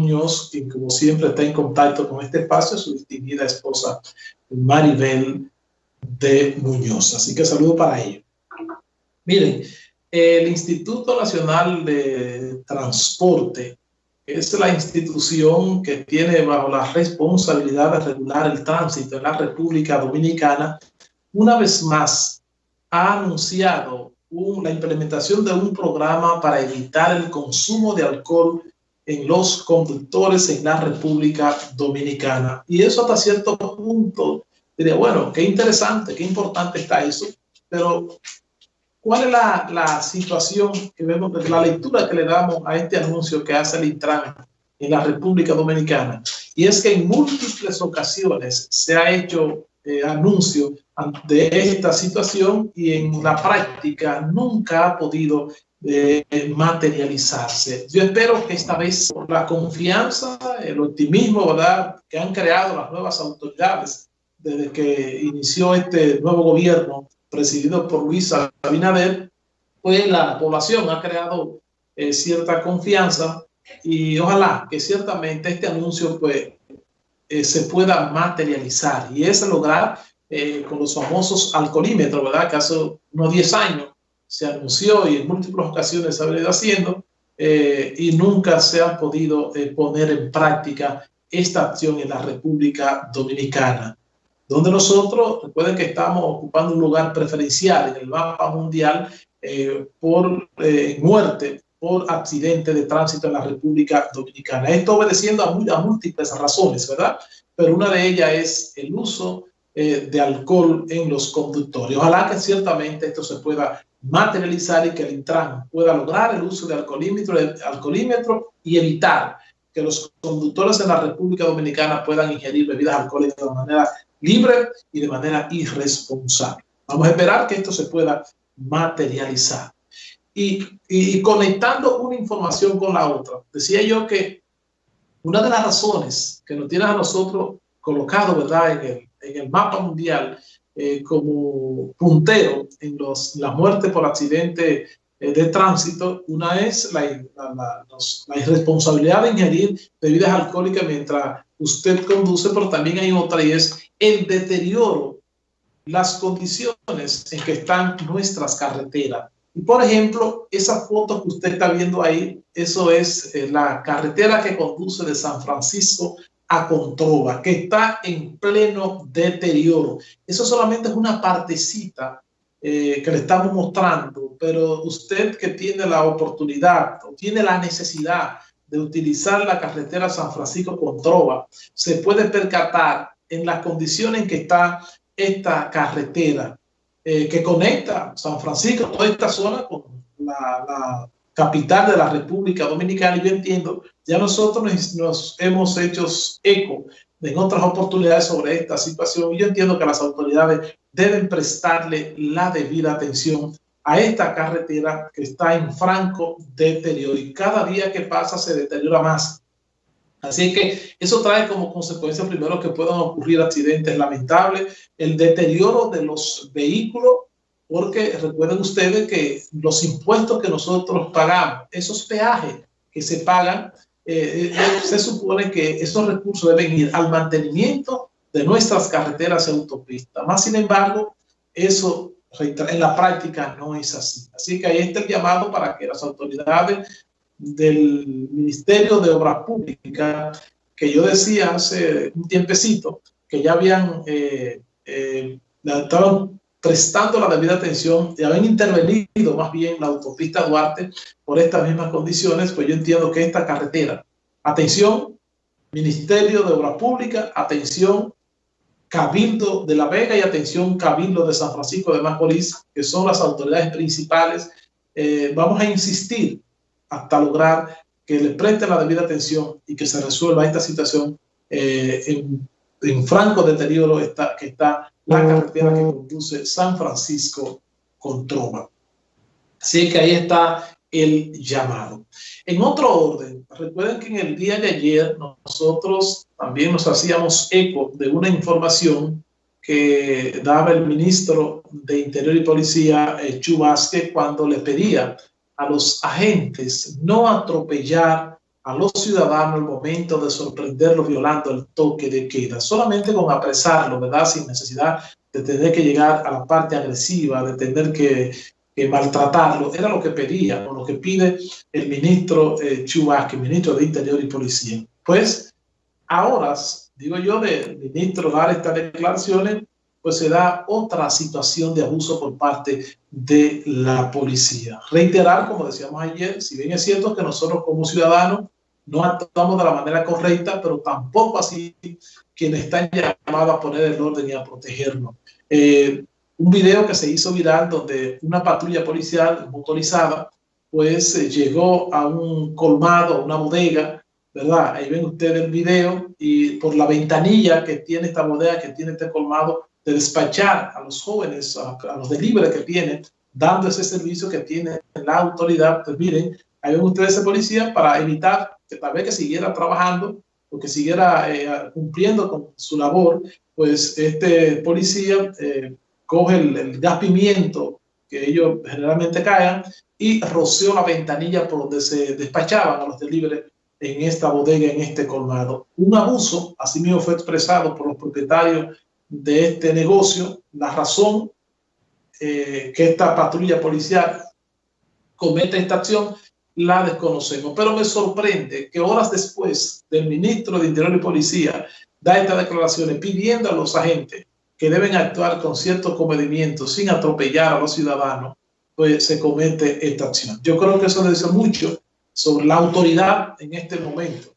Muñoz, quien como siempre está en contacto con este espacio, su distinguida esposa Maribel de Muñoz. Así que saludo para ellos. Miren, el Instituto Nacional de Transporte es la institución que tiene bajo la responsabilidad de regular el tránsito en la República Dominicana, una vez más ha anunciado la implementación de un programa para evitar el consumo de alcohol en los conductores en la República Dominicana. Y eso hasta cierto punto, diría, bueno, qué interesante, qué importante está eso, pero ¿cuál es la, la situación que vemos, la lectura que le damos a este anuncio que hace el Intran en la República Dominicana? Y es que en múltiples ocasiones se ha hecho eh, anuncio de esta situación y en la práctica nunca ha podido eh, materializarse. Yo espero que esta vez la confianza, el optimismo ¿verdad? que han creado las nuevas autoridades desde que inició este nuevo gobierno presidido por Luis Abinader, pues la población ha creado eh, cierta confianza y ojalá que ciertamente este anuncio pues eh, se pueda materializar y es lograr eh, con los famosos alcoholímetros, ¿verdad? Que hace unos 10 años se anunció y en múltiples ocasiones se ha venido haciendo eh, y nunca se ha podido poner en práctica esta acción en la República Dominicana, donde nosotros, recuerden que estamos ocupando un lugar preferencial en el mapa mundial por muerte por accidente de tránsito en la República Dominicana. Esto obedeciendo a, múltiples razones, ¿verdad? Pero una de ellas es el uso eh, de alcohol en los conductores. Ojalá que ciertamente esto se pueda materializar y que el Intran pueda lograr el uso de alcoholímetro, y evitar que los conductores en la República Dominicana puedan ingerir bebidas alcohólicas de manera libre y de manera irresponsable. Vamos a esperar que esto se pueda materializar y, conectando una información con la otra. Decía yo que una de las razones que nos tiene a nosotros colocado ¿verdad? En el mapa mundial eh, como puntero en los, la muerte por accidente eh, de tránsito, una es la, la, la, irresponsabilidad de ingerir bebidas alcohólicas mientras usted conduce, pero también hay otra y es el deterioro, las condiciones en que están nuestras carreteras. Y por ejemplo, esa foto que usted está viendo ahí, eso es eh, la carretera que conduce de San Francisco a Controva, que está en pleno deterioro. Eso solamente es una partecita eh, que le estamos mostrando, pero usted que tiene la oportunidad o tiene la necesidad de utilizar la carretera San Francisco Controva, se puede percatar en las condiciones en que está esta carretera eh, que conecta San Francisco, toda esta zona con la, capital de la República Dominicana. Y yo entiendo, ya nosotros nos, hemos hecho eco en otras oportunidades sobre esta situación. Y yo entiendo que las autoridades deben prestarle la debida atención a esta carretera que está en franco deterioro y cada día que pasa se deteriora más. Así que eso trae como consecuencia primero que puedan ocurrir accidentes lamentables, el deterioro de los vehículos, porque recuerden ustedes que los impuestos que nosotros pagamos, esos peajes que se pagan, eh, eh, se supone que esos recursos deben ir al mantenimiento de nuestras carreteras y autopistas. Más sin embargo, eso en la práctica no es así. Así que ahí está el llamado para que las autoridades del Ministerio de Obras Públicas, que yo decía hace un tiempecito, que ya habían, eh, eh, estaban prestando la debida atención y habían intervenido más bien la autopista Duarte por estas mismas condiciones, pues yo entiendo que esta carretera, atención, Ministerio de Obras Públicas, atención, Cabildo de La Vega y atención, Cabildo de San Francisco de Macorís, que son las autoridades principales, eh, vamos a insistir hasta lograr que le preste la debida atención y que se resuelva esta situación eh, en, en, franco deterioro está, que está la carretera que conduce San Francisco con Troma. Así que ahí está el llamado. En otro orden, recuerden que en el día de ayer nosotros también nos hacíamos eco de una información que daba el ministro de Interior y Policía, eh, Chu cuando le pedía a los agentes no atropellar a los ciudadanos el momento de sorprenderlos violando el toque de queda, solamente con apresarlo, ¿verdad? Sin necesidad de tener que llegar a la parte agresiva, de tener que, maltratarlo, era lo que pedía o lo que pide el ministro eh, Chubasque, ministro de Interior y Policía. Pues ahora, digo yo, del ministro dar estas declaraciones, pues se da otra situación de abuso por parte de la policía. Reiterar, como decíamos ayer, si bien es cierto que nosotros como ciudadanos no actuamos de la manera correcta, pero tampoco así quienes están llamados a poner el orden y a protegernos. Eh, un video que se hizo viral donde una patrulla policial motorizada pues eh, llegó a un colmado, a una bodega, ¿verdad? Ahí ven ustedes el video y por la ventanilla que tiene esta bodega, que tiene este colmado, de despachar a los jóvenes, a, los delibres que tienen, dando ese servicio que tiene la autoridad. Pues miren, ahí ven ustedes ese policía para evitar que tal vez que siguiera trabajando o que siguiera eh, cumpliendo con su labor, pues este policía eh, coge el, gas pimiento que ellos generalmente caen y roció la ventanilla por donde se despachaban a los delibres en esta bodega, en este colmado. Un abuso, así mismo fue expresado por los propietarios de este negocio, la razón eh, que esta patrulla policial comete esta acción, la desconocemos. Pero me sorprende que horas después del ministro de Interior y Policía da estas declaraciones pidiendo a los agentes que deben actuar con ciertos comedimientos sin atropellar a los ciudadanos, pues se comete esta acción. Yo creo que eso dice mucho sobre la autoridad en este momento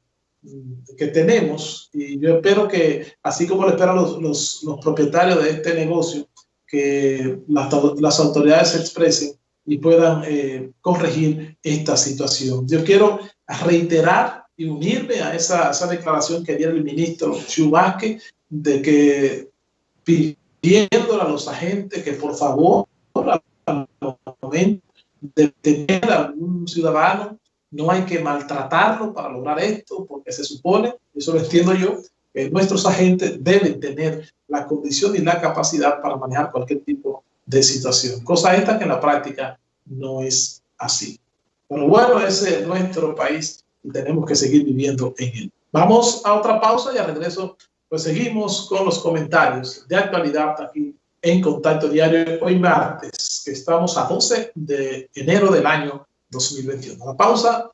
que tenemos y yo espero que, así como lo esperan los, los, propietarios de este negocio, que las, las autoridades se expresen y puedan eh, corregir esta situación. Yo quiero reiterar y unirme a esa, esa declaración que dio el ministro Chubasque de que pidiéndole a los agentes que por favor al a algún ciudadano no hay que maltratarlo para lograr esto, porque se supone, eso lo entiendo yo, que nuestros agentes deben tener la condición y la capacidad para manejar cualquier tipo de situación. Cosa esta que en la práctica no es así. Pero bueno, ese es nuestro país y tenemos que seguir viviendo en él. Vamos a otra pausa y al regreso pues seguimos con los comentarios de actualidad aquí en Contacto Diario hoy martes, que estamos a 12 de enero del año 2021. La pausa.